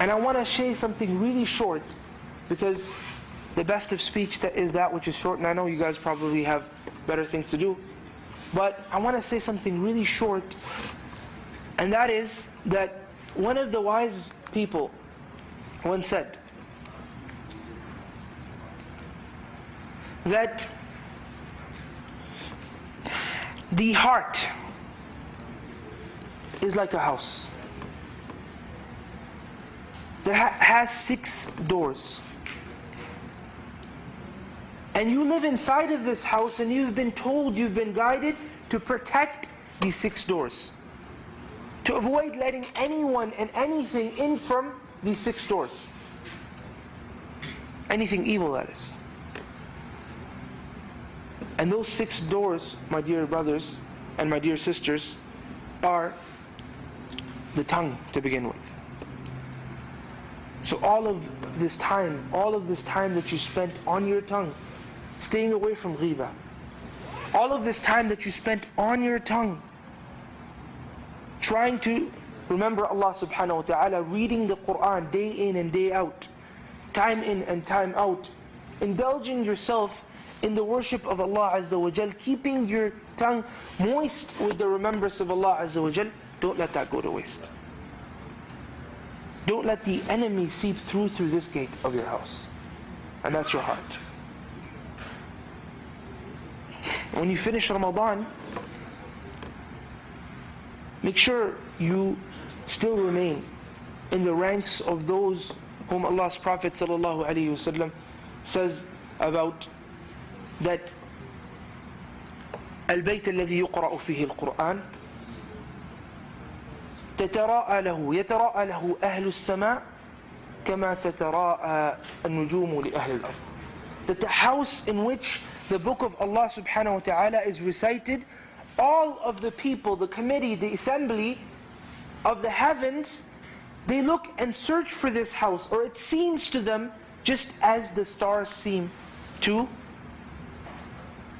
And I want to say something really short because the best of speech that is that which is short, and I know you guys probably have better things to do. But I want to say something really short, and that is that one of the wise people once said that the heart is like a house that ha has six doors. And you live inside of this house and you've been told, you've been guided to protect these six doors. To avoid letting anyone and anything in from these six doors. Anything evil that is. And those six doors, my dear brothers and my dear sisters, are the tongue to begin with. So all of this time, all of this time that you spent on your tongue, staying away from riba, all of this time that you spent on your tongue, trying to remember Allah subhanahu wa ta'ala, reading the Quran day in and day out, time in and time out, indulging yourself in the worship of Allah Azza wa Jal, keeping your tongue moist with the remembrance of Allah Azza wa Jal, don't let that go to waste. Don't let the enemy seep through through this gate of your house. And that's your heart. When you finish Ramadan, make sure you still remain in the ranks of those whom Allah's Prophet ﷺ says about that البيت الذي يقرأ فيه القرآن تتراءى له يتراءى له أهل السماء كما تتراءى النجوم لأهل الأرض that the house in which the book of Allah subhanahu wa ta'ala is recited all of the people, the committee, the assembly of the heavens they look and search for this house or it seems to them just as the stars seem to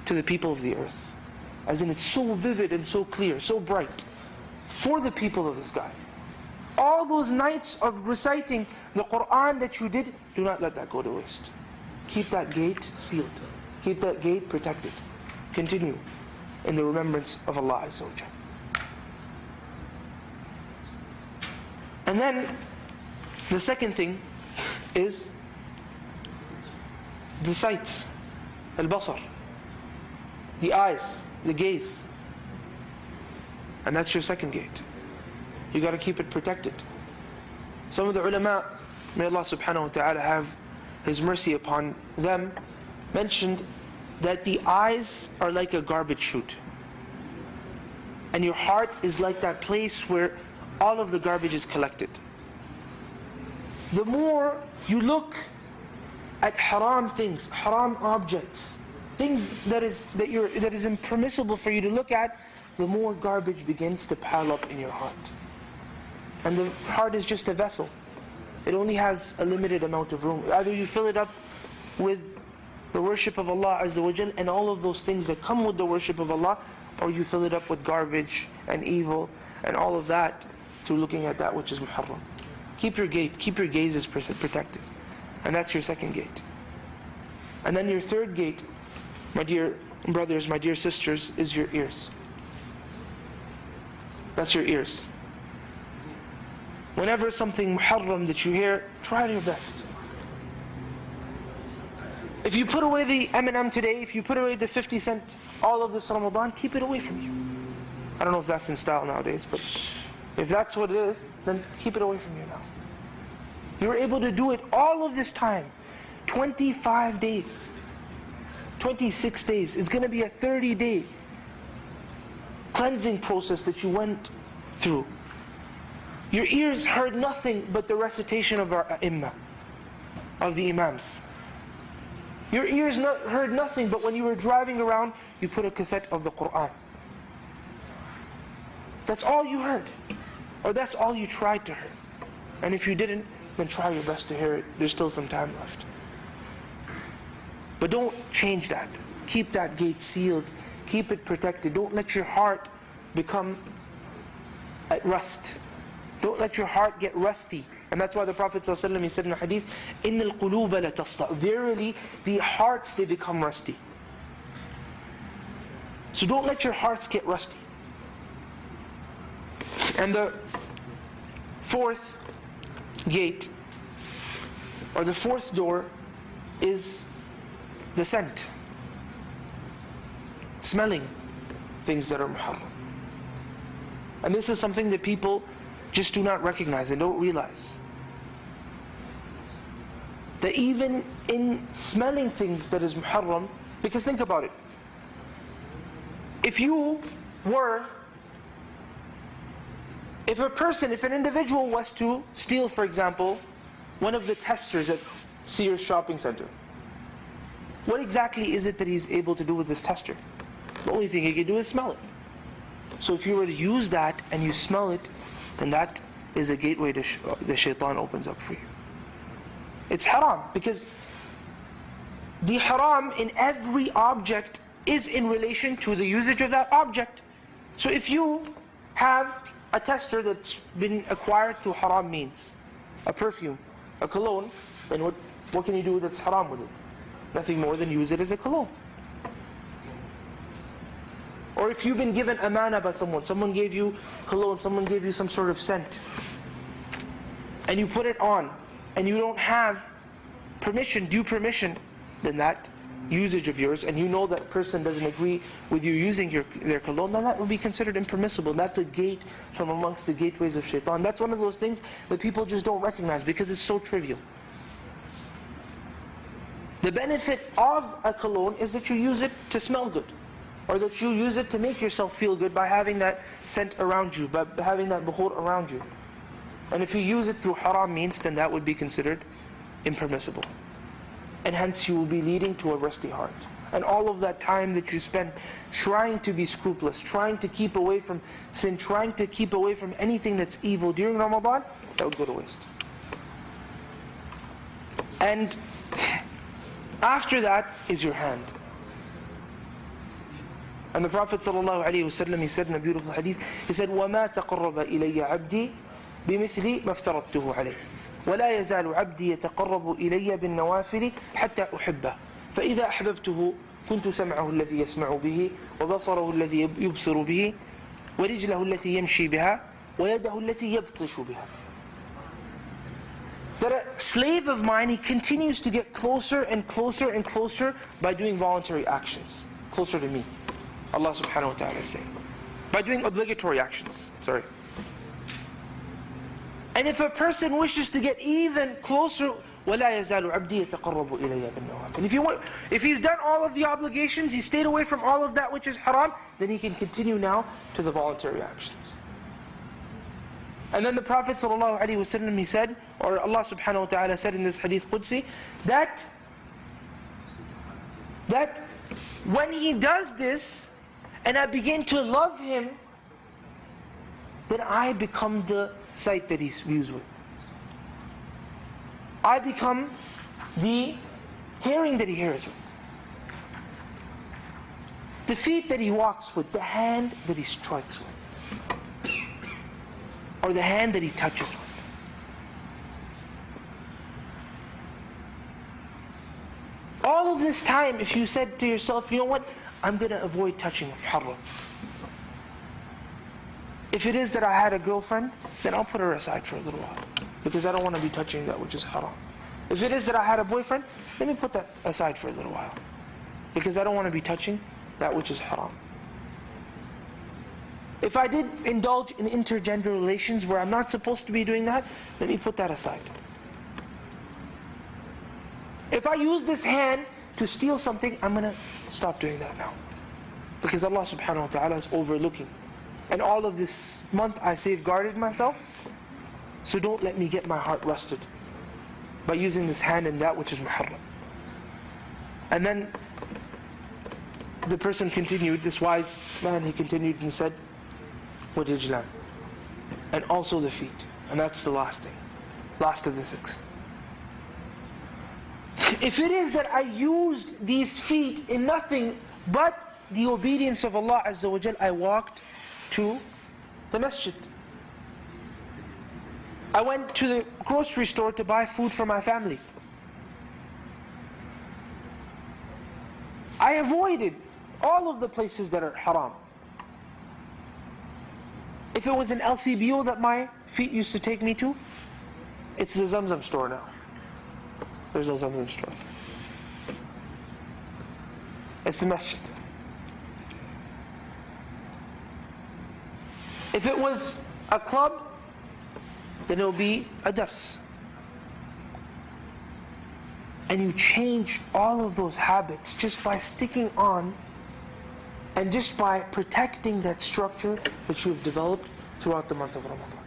to the people of the earth as in it's so vivid and so clear, so bright for the people of the sky. All those nights of reciting the Qur'an that you did, do not let that go to waste. Keep that gate sealed. Keep that gate protected. Continue in the remembrance of Allah Azza wa And then, the second thing is the sights, al-basar, the eyes, the gaze. And that's your second gate. You got to keep it protected. Some of the ulama, may Allah subhanahu wa ta'ala have His mercy upon them, mentioned that the eyes are like a garbage chute. And your heart is like that place where all of the garbage is collected. The more you look at haram things, haram objects, things that is that you're that is impermissible for you to look at, the more garbage begins to pile up in your heart. And the heart is just a vessel. It only has a limited amount of room. Either you fill it up with the worship of Allah Azza wa Jal and all of those things that come with the worship of Allah, or you fill it up with garbage and evil and all of that through looking at that which is muharram. Keep your gate, keep your gazes protected. And that's your second gate. And then your third gate, my dear brothers, my dear sisters, is your ears. That's your ears. Whenever something muharram that you hear, try your best. If you put away the Eminem today, if you put away the 50 cent, all of this Ramadan, keep it away from you. I don't know if that's in style nowadays, but if that's what it is, then keep it away from you now. You were able to do it all of this time. 25 days. 26 days. It's going to be a 30 day cleansing process that you went through. Your ears heard nothing but the recitation of our imam, of the imams. Your ears not, heard nothing but when you were driving around, you put a cassette of the Qur'an. That's all you heard. Or that's all you tried to hear. And if you didn't, then try your best to hear it. There's still some time left. But don't change that. Keep that gate sealed Keep it protected. Don't let your heart become at rust. Don't let your heart get rusty And that's why the Prophet ﷺ, he said in a hadith, إِنَّ الْقُلُوبَ لَتَصْدَعُ Verily, the hearts, they become rusty. So don't let your hearts get rusty. And the fourth gate, or the fourth door, is the scent. Smelling things that are muharram. And this is something that people just do not recognize and don't realize. That even in smelling things that is muharram, because think about it. If you were, if a person, if an individual was to steal, for example, one of the testers at Sears Shopping Center, what exactly is it that he's able to do with this tester? The only thing he can do is smell it. So if you were to use that and you smell it, then that is a gateway to sh the shaitan opens up for you. It's haram because the haram in every object is in relation to the usage of that object. So if you have a tester that's been acquired through haram means, a perfume, a cologne, then what, what can you do that's haram with it? Nothing more than use it as a cologne. Or if you've been given amana by someone, someone gave you cologne, someone gave you some sort of scent, and you put it on, and you don't have permission, due permission, then that usage of yours, and you know that person doesn't agree with you using your, their cologne, then that would be considered impermissible. That's a gate from amongst the gateways of shaitan. That's one of those things that people just don't recognize because it's so trivial. The benefit of a cologne is that you use it to smell good or that you use it to make yourself feel good by having that scent around you, by having that bukhur around you. And if you use it through haram means, then that would be considered impermissible. And hence you will be leading to a rusty heart. And all of that time that you spend trying to be scrupulous, trying to keep away from sin, trying to keep away from anything that's evil during Ramadan, that would go to waste. And after that is your hand. And the Prophet ﷺ, he said in a beautiful hadith, he said, وَمَا تَقَرَّبَ إِلَيَّ عَبْدِي بِمِثْلِ مَا افْتَرَضْتُهُ عَلَيْهِ. ولا يزال عبدي يتقرب إلي بالنوافل حتى أحبه. فإذا أحببته كنت سمعه الذي يسمع به وبصره الذي يبصر به ورجله التي يمشي بها ويده التي يبطش بها. That a slave of mine, he continues to get closer and closer and closer by doing voluntary actions, closer to me. Allah subhanahu wa ta'ala is saying. By doing obligatory actions, sorry. And if a person wishes to get even closer, وَلَا يَزَالُ عَبْدِي يَتَقَرَّبُ إِلَيَّ بِالنَّوَافِلِ If, you if he's done all of the obligations, he stayed away from all of that which is haram, then he can continue now to the voluntary actions. And then the Prophet ﷺ, he said, or Allah subhanahu wa ta'ala said in this hadith Qudsi, that, that when he does this, and I begin to love him, then I become the sight that he views with. I become the hearing that he hears with. The feet that he walks with, the hand that he strikes with. Or the hand that he touches with. All of this time, if you said to yourself, you know what, I'm going to avoid touching haram. If it is that I had a girlfriend, then I'll put her aside for a little while. Because I don't want to be touching that which is haram. If it is that I had a boyfriend, let me put that aside for a little while. Because I don't want to be touching that which is haram. If I did indulge in intergender relations where I'm not supposed to be doing that, let me put that aside. If I use this hand to steal something, I'm going to stop doing that now. Because Allah subhanahu wa ta'ala is overlooking. And all of this month I safeguarded myself, so don't let me get my heart rusted by using this hand in that which is muharram. And then the person continued, this wise man, he continued and said, "What did you learn? And also the feet. And that's the last thing. Last of the six. If it is that I used these feet in nothing but the obedience of Allah Azza wa Jal, I walked to the masjid. I went to the grocery store to buy food for my family. I avoided all of the places that are haram. If it was an LCBO that my feet used to take me to, it's the Zamzam store now. There's no Zamzam stores. It's the masjid. If it was a club, then it'll be a dars. And you change all of those habits just by sticking on and just by protecting that structure that you have developed throughout the month of Ramadan.